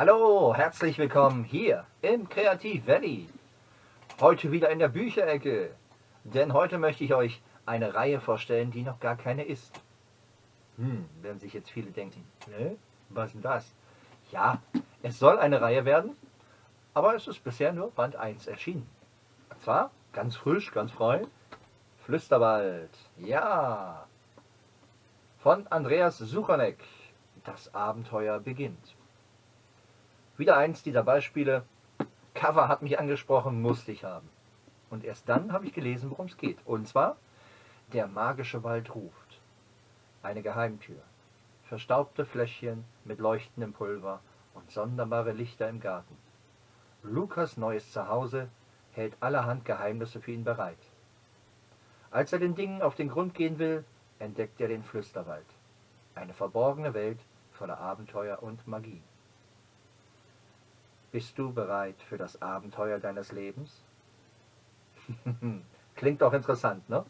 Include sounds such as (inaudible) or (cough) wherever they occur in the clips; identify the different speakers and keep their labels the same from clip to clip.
Speaker 1: Hallo, herzlich willkommen hier im Kreativ Valley. Heute wieder in der Bücherecke, denn heute möchte ich euch eine Reihe vorstellen, die noch gar keine ist. Hm, werden sich jetzt viele denken, ne? Was ist denn das? Ja, es soll eine Reihe werden, aber es ist bisher nur Band 1 erschienen. Und zwar ganz frisch, ganz frei, Flüsterwald. Ja, von Andreas Suchanek. Das Abenteuer beginnt. Wieder eins dieser Beispiele. Cover hat mich angesprochen, musste ich haben. Und erst dann habe ich gelesen, worum es geht. Und zwar, der magische Wald ruft. Eine Geheimtür. Verstaubte Fläschchen mit leuchtendem Pulver und sonderbare Lichter im Garten. Lukas neues Zuhause hält allerhand Geheimnisse für ihn bereit. Als er den Dingen auf den Grund gehen will, entdeckt er den Flüsterwald. Eine verborgene Welt voller Abenteuer und Magie. Bist du bereit für das Abenteuer deines Lebens? (laughs) Klingt doch interessant, ne?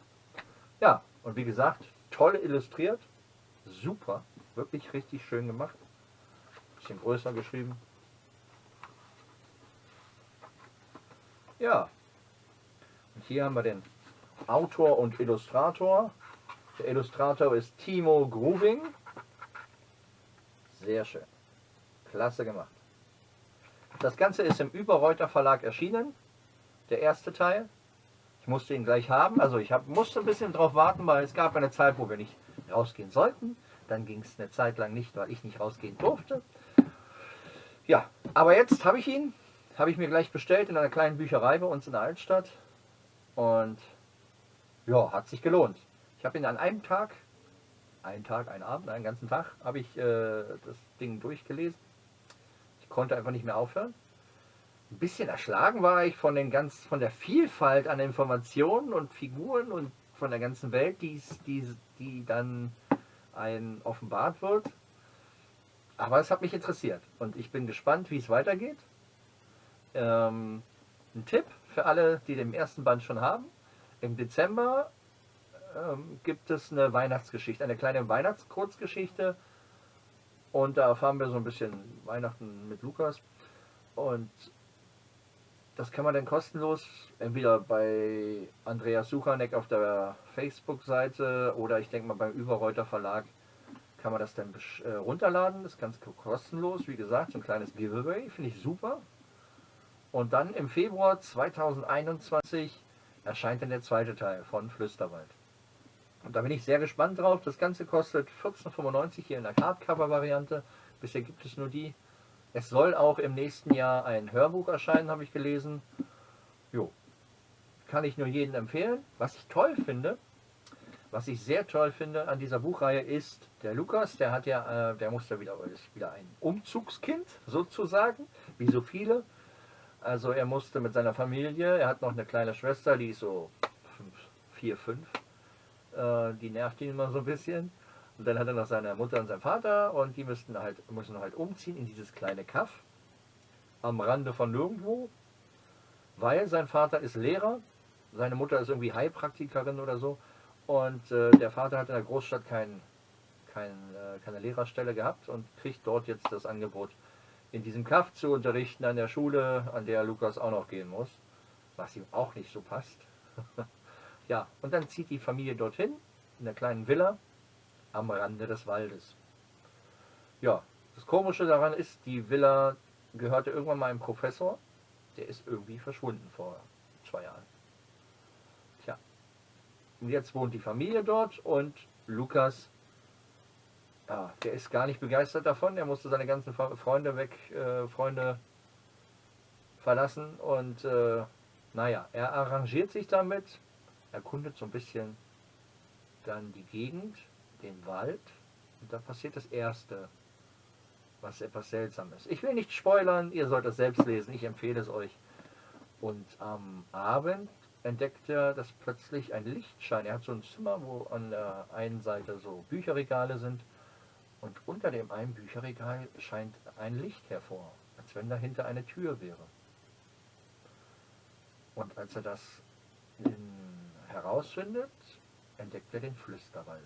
Speaker 1: Ja, und wie gesagt, toll illustriert, super, wirklich richtig schön gemacht. Bisschen größer geschrieben. Ja, und hier haben wir den Autor und Illustrator. Der Illustrator ist Timo Gruving. Sehr schön. Klasse gemacht. Das Ganze ist im Überreuter Verlag erschienen. Der erste Teil. Ich musste ihn gleich haben. Also ich hab, musste ein bisschen drauf warten, weil es gab eine Zeit, wo wir nicht rausgehen sollten. Dann ging es eine Zeit lang nicht, weil ich nicht rausgehen durfte. Ja, aber jetzt habe ich ihn. Habe ich mir gleich bestellt in einer kleinen Bücherei bei uns in der Altstadt. Und ja, hat sich gelohnt. Ich habe ihn an einem Tag, einen Tag, einen Abend, einen ganzen Tag, habe ich äh, das Ding durchgelesen. Konnte einfach nicht mehr aufhören. Ein bisschen erschlagen war ich von, den ganz, von der Vielfalt an Informationen und Figuren und von der ganzen Welt, die, die, die dann ein offenbart wird. Aber es hat mich interessiert und ich bin gespannt, wie es weitergeht. Ähm, ein Tipp für alle, die den ersten Band schon haben. Im Dezember ähm, gibt es eine Weihnachtsgeschichte, eine kleine Weihnachtskurzgeschichte. Und da erfahren wir so ein bisschen Weihnachten mit Lukas. Und das kann man dann kostenlos entweder bei Andreas Suchanek auf der Facebook-Seite oder ich denke mal beim Überreuter Verlag kann man das dann äh, runterladen. Das ist ganz kostenlos, wie gesagt, so ein kleines Giveaway, finde ich super. Und dann im Februar 2021 erscheint dann der zweite Teil von Flüsterwald. Und da bin ich sehr gespannt drauf. Das Ganze kostet 14,95 hier in der Hardcover-Variante. Bisher gibt es nur die. Es soll auch im nächsten Jahr ein Hörbuch erscheinen, habe ich gelesen. Jo, kann ich nur jedem empfehlen. Was ich toll finde, was ich sehr toll finde an dieser Buchreihe ist, der Lukas, der hat ja, äh, der musste wieder, ist wieder ein Umzugskind sozusagen, wie so viele. Also er musste mit seiner Familie, er hat noch eine kleine Schwester, die ist so 4, 5, äh, die nervt ihn immer so ein bisschen. Und dann hat er noch seine Mutter und seinen Vater und die müssten halt, müssen halt umziehen in dieses kleine Kaff am Rande von nirgendwo, weil sein Vater ist Lehrer, seine Mutter ist irgendwie Heilpraktikerin oder so und äh, der Vater hat in der Großstadt kein, kein, äh, keine Lehrerstelle gehabt und kriegt dort jetzt das Angebot, in diesem Kaff zu unterrichten an der Schule, an der Lukas auch noch gehen muss, was ihm auch nicht so passt. (laughs) Ja, und dann zieht die Familie dorthin, in der kleinen Villa am Rande des Waldes. Ja, das Komische daran ist, die Villa gehörte irgendwann mal einem Professor, der ist irgendwie verschwunden vor zwei Jahren. Tja, und jetzt wohnt die Familie dort und Lukas, ja, der ist gar nicht begeistert davon, er musste seine ganzen Freunde weg, äh, Freunde verlassen und äh, naja, er arrangiert sich damit, erkundet so ein bisschen dann die Gegend, den Wald und da passiert das Erste, was etwas Seltsames. Ich will nicht spoilern, ihr sollt es selbst lesen, ich empfehle es euch. Und am Abend entdeckt er, dass plötzlich ein Lichtschein, er hat so ein Zimmer, wo an der einen Seite so Bücherregale sind und unter dem einen Bücherregal scheint ein Licht hervor, als wenn dahinter eine Tür wäre. Und als er das in herausfindet, entdeckt er den Flüsterwald.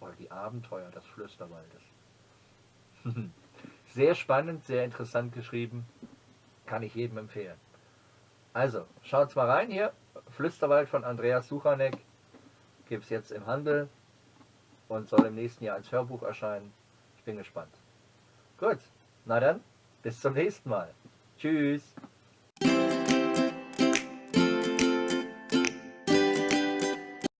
Speaker 1: Oder die Abenteuer des Flüsterwaldes. (laughs) Sehr spannend, sehr interessant geschrieben. Kann ich jedem empfehlen. Also, schaut's mal rein hier. Flüsterwald von Andreas Suchanek gibt es jetzt im Handel und soll im nächsten Jahr als Hörbuch erscheinen. Ich bin gespannt. Gut, na dann, bis zum nächsten Mal. Tschüss.